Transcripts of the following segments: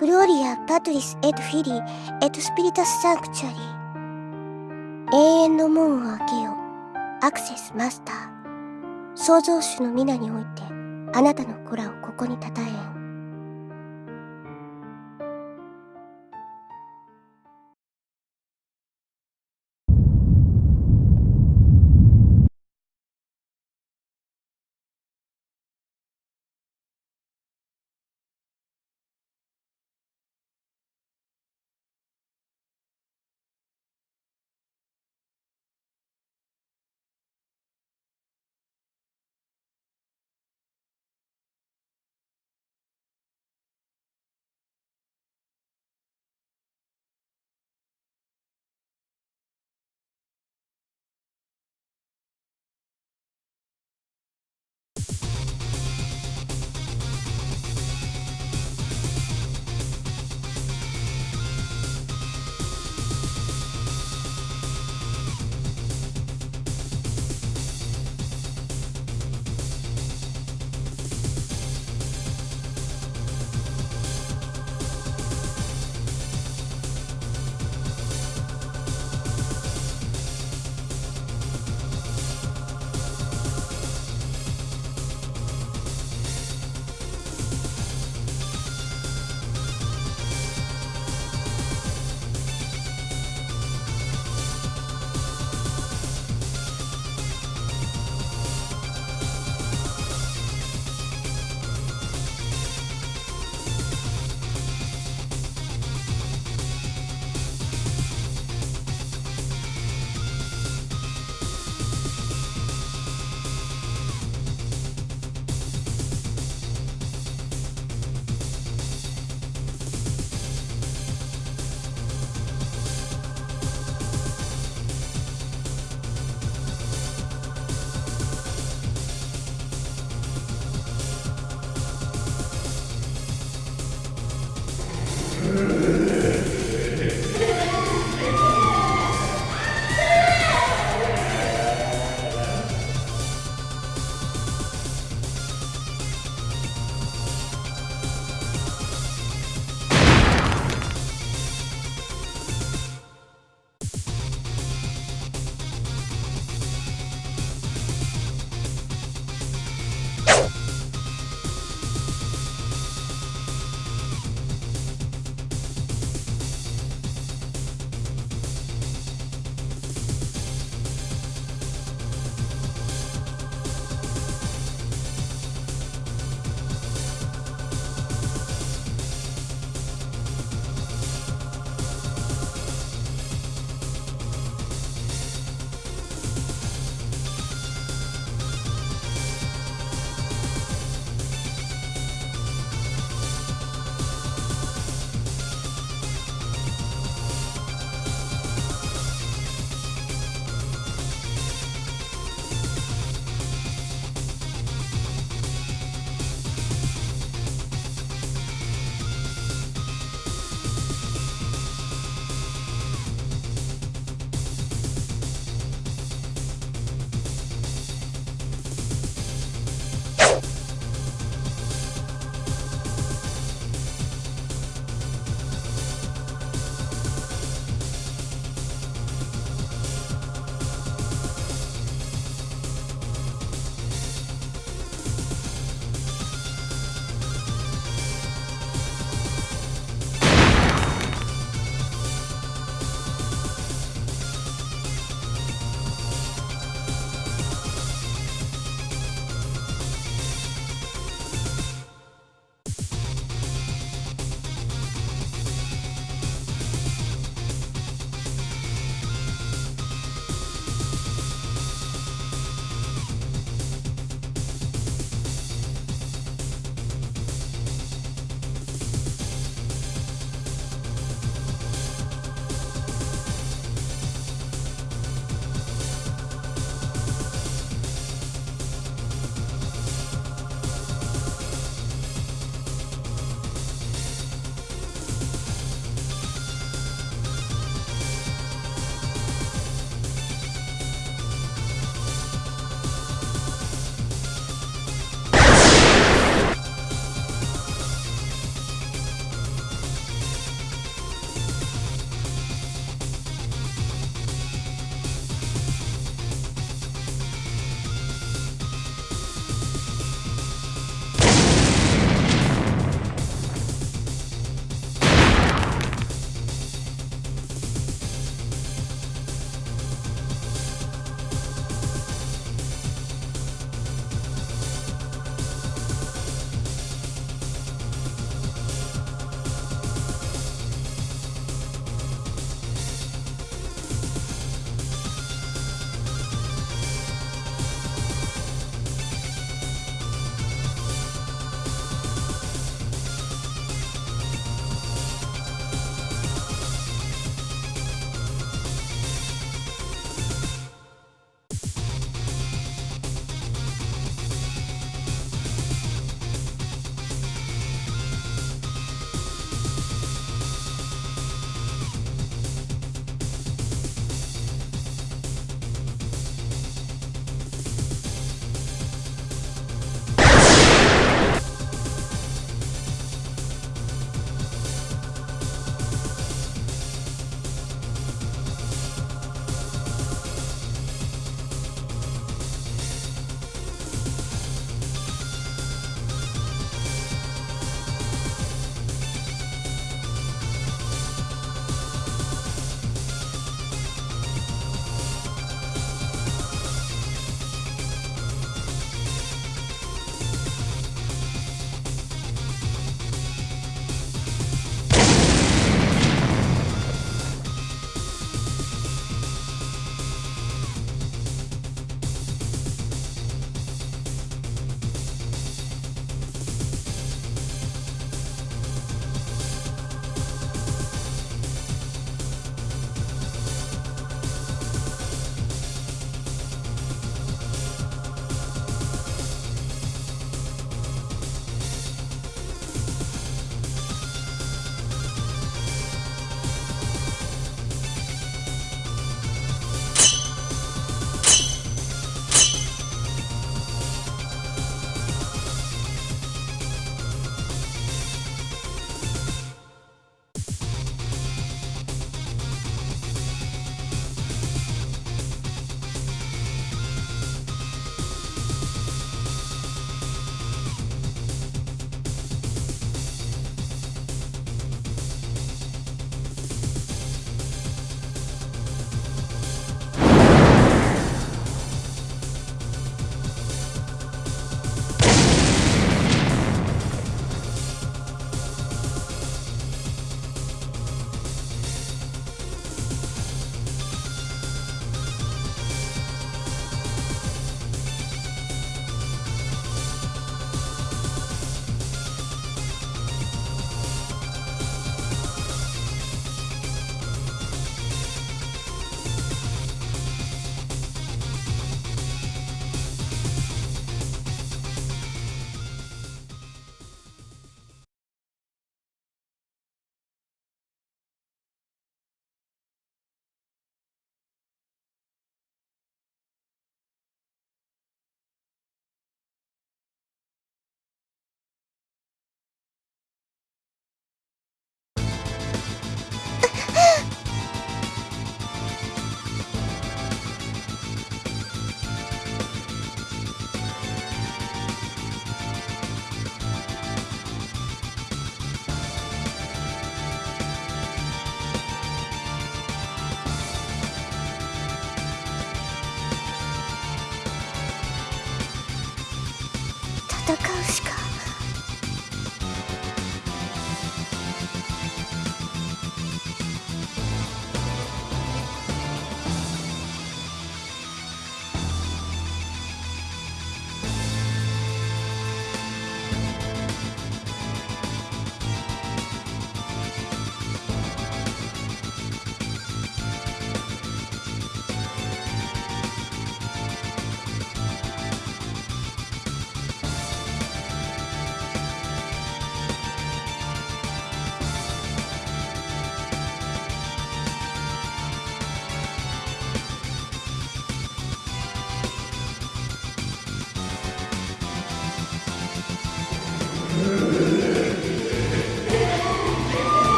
グローリア・パトリス・エド・フィリー・エト・スピリタス・サンクチュアリー永遠の門を開けよ。アクセス・マスター創造主の皆においてあなたの子らをここにたたえん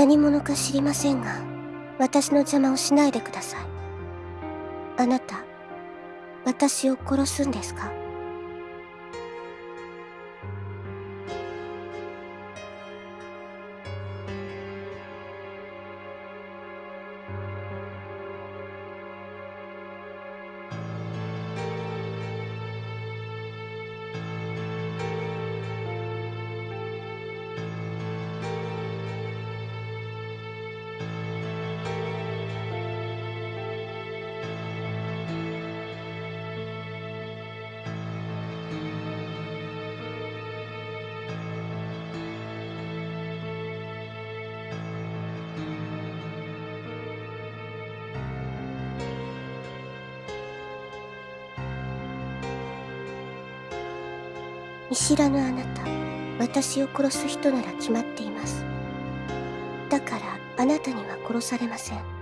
何者か知りませんが私の邪魔をしないでください。あなた私を殺すんですか？見知らぬあなた私を殺す人なら決まっています。だからあなたには殺されません。